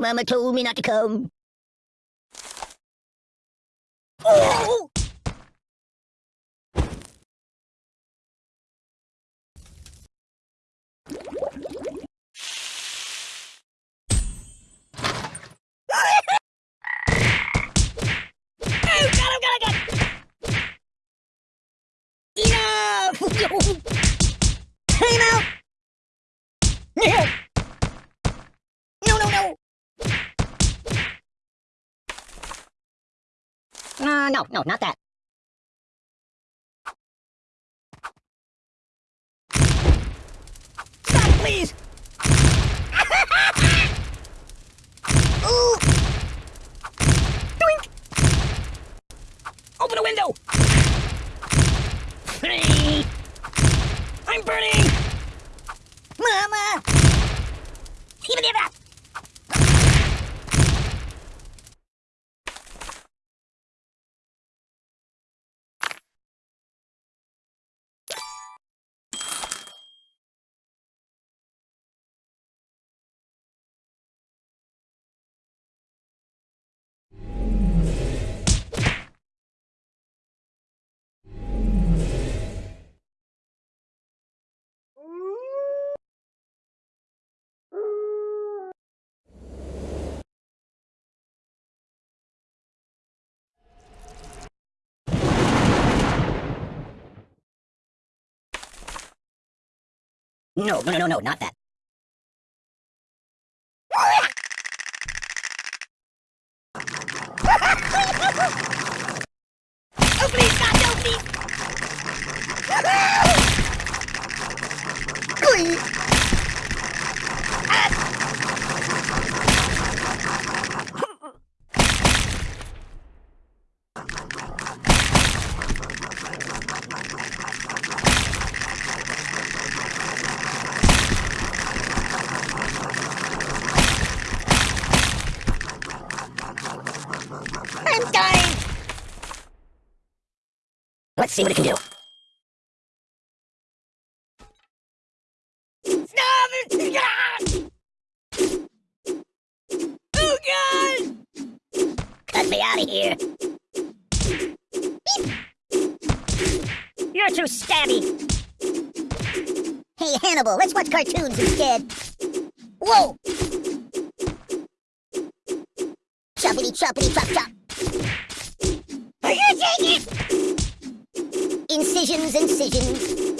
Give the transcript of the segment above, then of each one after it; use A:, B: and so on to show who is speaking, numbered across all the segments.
A: Mama told me not to come. Oh! Oh, God, oh, God, oh, God. Enough! Time out! No, no, no! No, no, not that. Stop, please! Ooh! Doink! Open a window! Hey! I'm burning! Mama! Even if that! No, no, no, no, no, not that. oh, please, God, no, please! Please! I'm dying! Let's see what it can do. Oh god! Cut me out of here. You're too stabby. Hey, Hannibal, let's watch cartoons instead. Whoa! Choppity choppity chop chop. Incisions, incisions.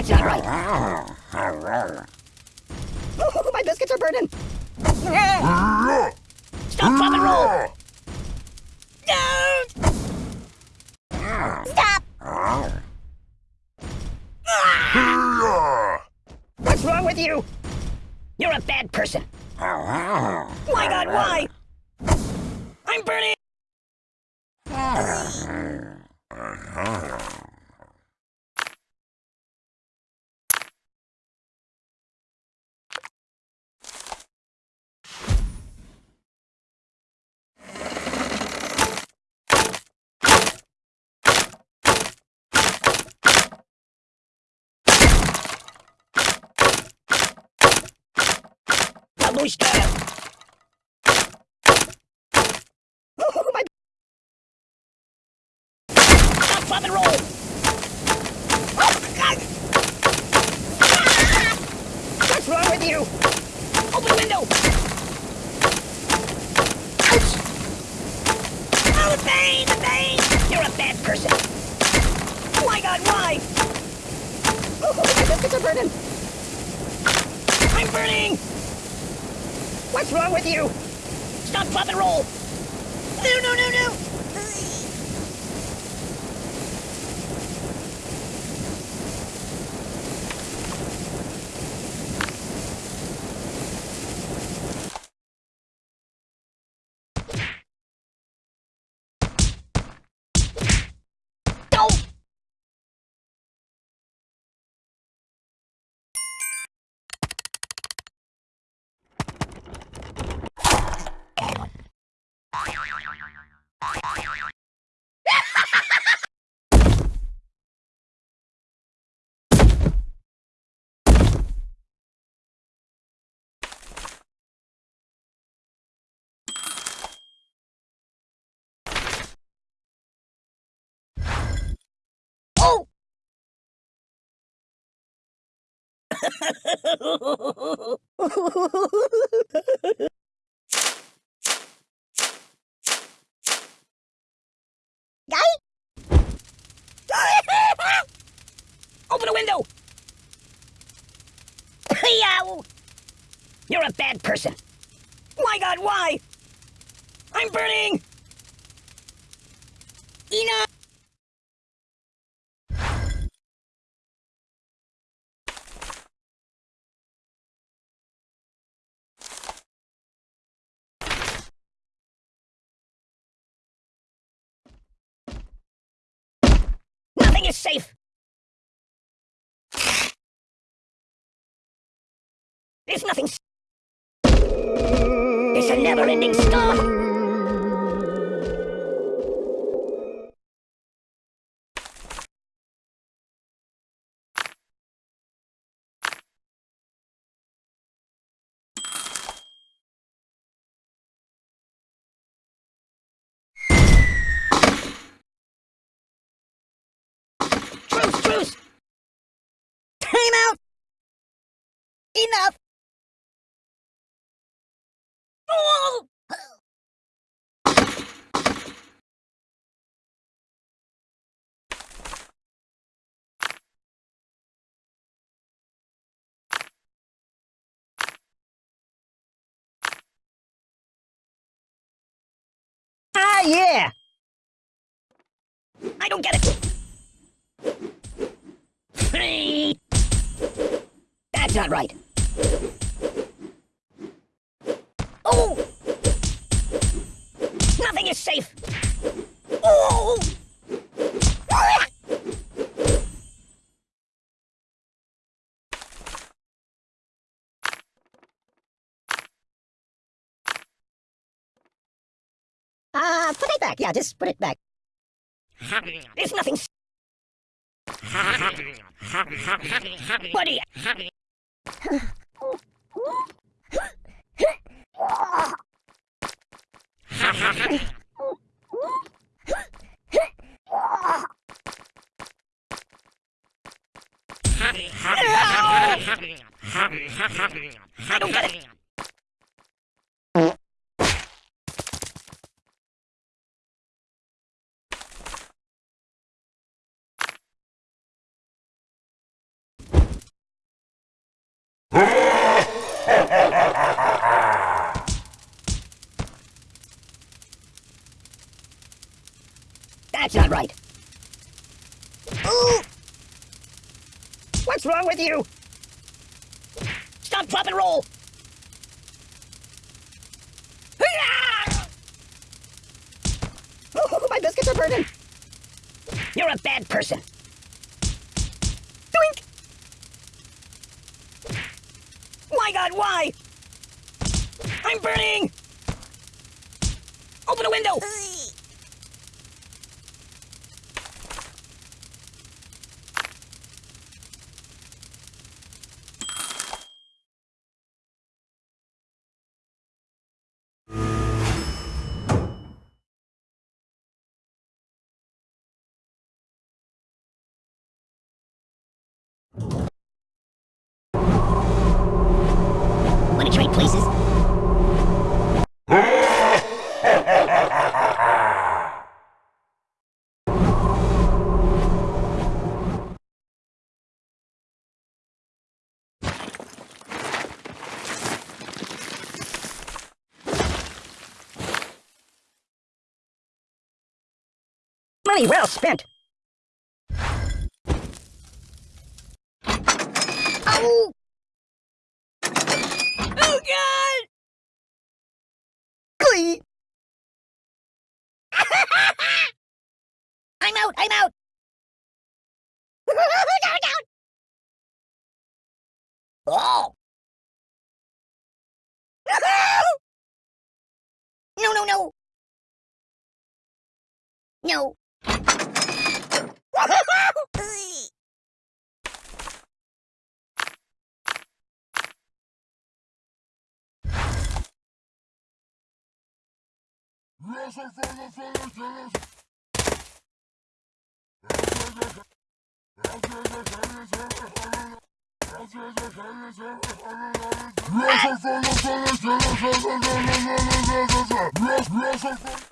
A: That's not right. Oh, my biscuits are burning. Stop, drop, and roll. No! Stop! What's wrong with you? You're a bad person. My God, why? I'm burning! Babushka! Oh, my... Stop, pop, and roll! Oh, my God! Ah! What's wrong with you? Open the window! Ouch! Oh, the pain, the pain! You're a bad person. Oh, my God, why? Oh, my biscuits are burning! I'm burning! What's wrong with you? Stop, pop, and roll! No, no, no, no! Go! Oh! Guy? Open the window! Yow! You're a bad person. My God, why? I'm burning! Enough! Nothing is safe! There's nothing It's a never-ending storm! Get it! That's not right. Oh! Nothing is safe. Oh! Uh, put it back. Yeah, just put it back. There's nothing. Buddy. I don't get it. That's not right. Ooh! What's wrong with you? Stop, drop, and roll! Oh, my biscuits are burning! You're a bad person. Doink! My god, why? I'm burning! Open a window! Money well spent. Oh! Oh God! Glee! I'm out! I'm out! down, down! Oh! no, no, no! No.
B: Yes,